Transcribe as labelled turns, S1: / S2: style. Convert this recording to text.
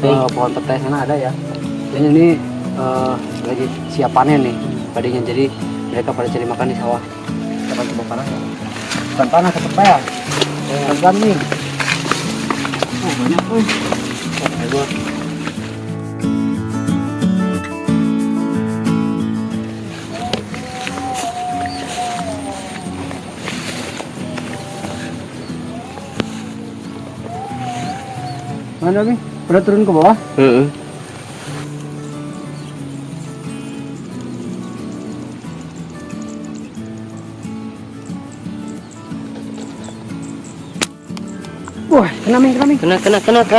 S1: eh, pohon petai sana ada ya. Dan ini eh, lagi siap panen nih padinya jadi mereka pada cari makan di sawah. Kita coba panas ya? Bukan panas ke pepaya pelan nih. Oh banyak tuh oh, ayo. Mana nih? Udah turun ke bawah?
S2: Heeh.
S1: Wah, kena min, kena min.
S2: Kena kena kena kena.